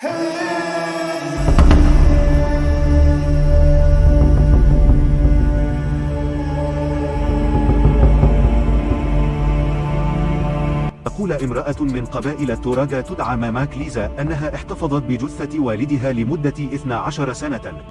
تقول امرأة من قبائل التوراغا تدعى ماماك ليزا أنها احتفظت بجثة والدها لمدة 12 سنة.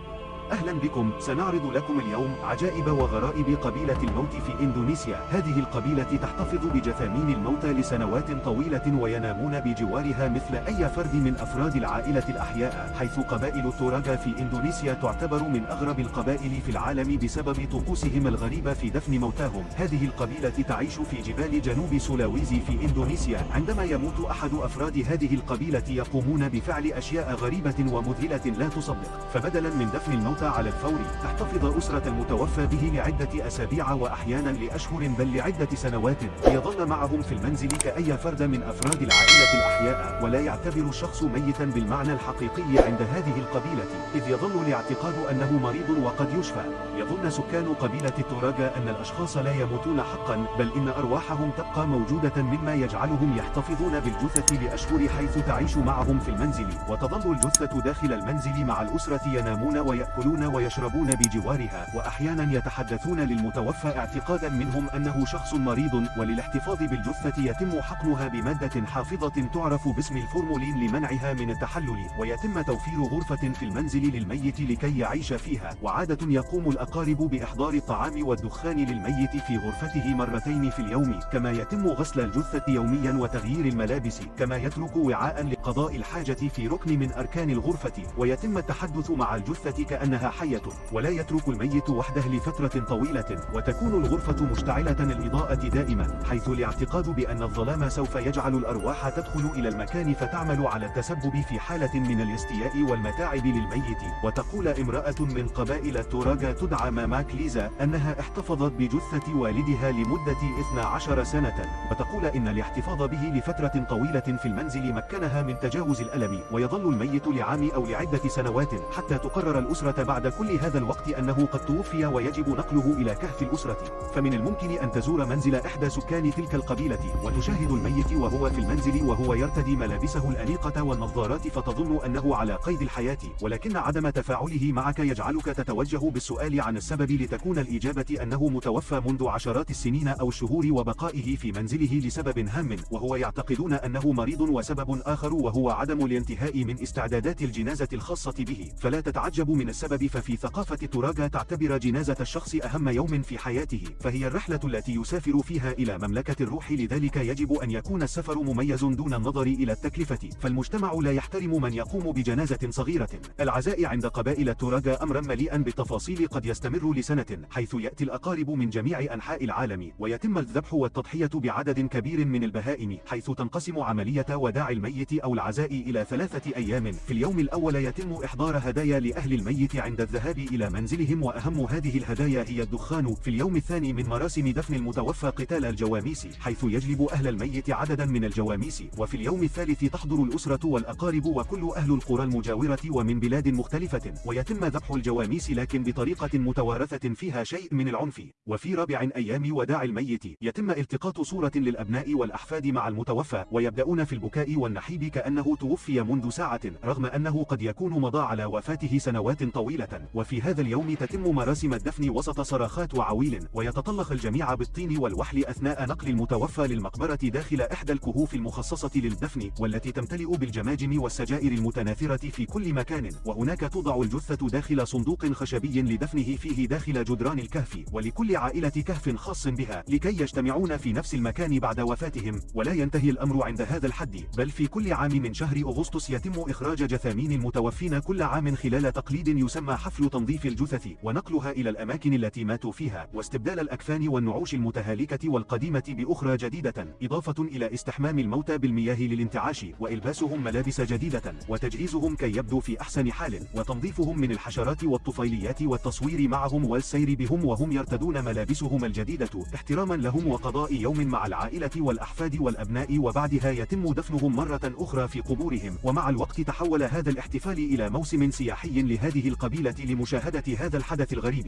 أهلا بكم. سنعرض لكم اليوم عجائب وغرائب قبيلة الموت في إندونيسيا. هذه القبيلة تحتفظ بجثامين الموتى لسنوات طويلة وينامون بجوارها مثل أي فرد من أفراد العائلة الأحياء حيث قبائل التوراغا في إندونيسيا تعتبر من أغرب القبائل في العالم بسبب طقوسهم الغريبة في دفن موتاهم. هذه القبيلة تعيش في جبال جنوب سولاويزي في إندونيسيا. عندما يموت أحد أفراد هذه القبيلة يقومون بفعل أشياء غريبة ومذهلة لا تصدق فبدلا من دفن الموتى على الفور. تحتفظ أسرة المتوفى به لعدة أسابيع وأحيانا لأشهر بل لعدة سنوات. ليظل معهم في المنزل كأي فرد من أفراد العائلة الأحياء. ولا يعتبر الشخص ميتا بالمعنى الحقيقي عند هذه القبيلة. إذ يظل الاعتقاد أنه مريض وقد يشفى. يظن سكان قبيلة التوراغا أن الأشخاص لا يموتون حقا بل إن أرواحهم تبقى موجودة مما يجعلهم يحتفظون بالجثة لأشهر حيث تعيش معهم في المنزل. وتظل الجثة داخل المنزل مع الأسرة ينامون ويأكلون يأكلون ويشربون بجوارها وأحيانا يتحدثون للمتوفى اعتقادا منهم أنه شخص مريض وللاحتفاظ بالجثة يتم حقنها بمادة حافظة تعرف باسم الفورمولين لمنعها من التحلل ويتم توفير غرفة في المنزل للميت لكي يعيش فيها وعادة يقوم الأقارب بإحضار الطعام والدخان للميت في غرفته مرتين في اليوم كما يتم غسل الجثة يوميا وتغيير الملابس كما يترك وعاء لقضاء الحاجة في ركن من أركان الغرفة ويتم التحدث مع الجثة كأنها حية ولا يترك الميت وحده لفترة طويلة وتكون الغرفة مشتعلة الإضاءة دائما حيث الاعتقاد بأن الظلام سوف يجعل الأرواح تدخل إلى المكان فتعمل على التسبب في حالة من الاستياء والمتاعب للميت. وتقول امرأة من قبائل التوراغا تدعى ماماك ليزا أنها احتفظت بجثة والدها لمدة 12 سنة. وتقول إن الاحتفاظ به لفترة طويلة في المنزل مكنها من تجاوز الألم ويظل الميت لعام أو لعدة سنوات حتى تقرر الأسرة بعد كل هذا الوقت أنه قد توفي ويجب نقله إلى كهف الأسرة. فمن الممكن أن تزور منزل إحدى سكان تلك القبيلة وتشاهد الميت وهو في المنزل وهو يرتدي ملابسه الأنيقة والنظارات فتظن أنه على قيد الحياة. ولكن عدم تفاعله معك يجعلك تتوجه بالسؤال عن السبب لتكون الإجابة أنه متوفى منذ عشرات السنين أو الشهور وبقائه في منزله لسبب هام وهو يعتقدون أنه مريض وسبب آخر وهو عدم الانتهاء من استعدادات الجنازة الخاصة به. فلا تتعجب من السبب ففي ثقافة التوراغا تعتبر جنازة الشخص أهم يوم في حياته فهي الرحلة التي يسافر فيها إلى مملكة الروح لذلك يجب أن يكون السفر مميز دون النظر إلى التكلفة. فالمجتمع لا يحترم من يقوم بجنازة صغيرة. العزاء عند قبائل التوراغا أمرا مليئا بالتفاصيل قد يستمر لسنة حيث يأتي الأقارب من جميع أنحاء العالم ويتم الذبح والتضحية بعدد كبير من البهائم حيث تنقسم عملية وداع الميت أو العزاء إلى ثلاثة أيام. في اليوم الأول يتم إحضار هدايا لأهل الميت عند الذهاب إلى منزلهم وأهم هذه الهدايا هي الدخان في اليوم الثاني من مراسم دفن المتوفى قتال الجواميس حيث يجلب أهل الميت عددا من الجواميس وفي اليوم الثالث تحضر الأسرة والأقارب وكل أهل القرى المجاورة ومن بلاد مختلفة ويتم ذبح الجواميس لكن بطريقة متوارثة فيها شيء من العنف. وفي رابع أيام وداع الميت يتم التقاط صورة للأبناء والأحفاد مع المتوفى ويبدأون في البكاء والنحيب كأنه توفي منذ ساعة رغم أنه قد يكون مضى على وفاته سنوات طويلة. وفي هذا اليوم تتم مراسم الدفن وسط صراخات وعويل ويتطلق الجميع بالطين والوحل أثناء نقل المتوفى للمقبرة داخل إحدى الكهوف المخصصة للدفن والتي تمتلئ بالجماجم والسجائر المتناثرة في كل مكان وهناك توضع الجثة داخل صندوق خشبي لدفنه فيه داخل جدران الكهف ولكل عائلة كهف خاص بها لكي يجتمعون في نفس المكان بعد وفاتهم ولا ينتهي الأمر عند هذا الحد بل في كل عام من شهر أغسطس يتم إخراج جثامين المتوفين كل عام خلال تقليد يسمى حفل تنظيف الجثث ونقلها إلى الأماكن التي ماتوا فيها واستبدال الأكفان والنعوش المتهالكة والقديمة بأخرى جديدة إضافة إلى استحمام الموتى بالمياه للانتعاش وإلباسهم ملابس جديدة وتجهيزهم كي يبدو في أحسن حال وتنظيفهم من الحشرات والطفيليات والتصوير معهم والسير بهم وهم يرتدون ملابسهم الجديدة احتراما لهم وقضاء يوم مع العائلة والأحفاد والأبناء وبعدها يتم دفنهم مرة أخرى في قبورهم ومع الوقت تحول هذا الاحتفال إلى موسم سياحي لهذه القبيلة لمشاهدة هذا الحدث الغريب.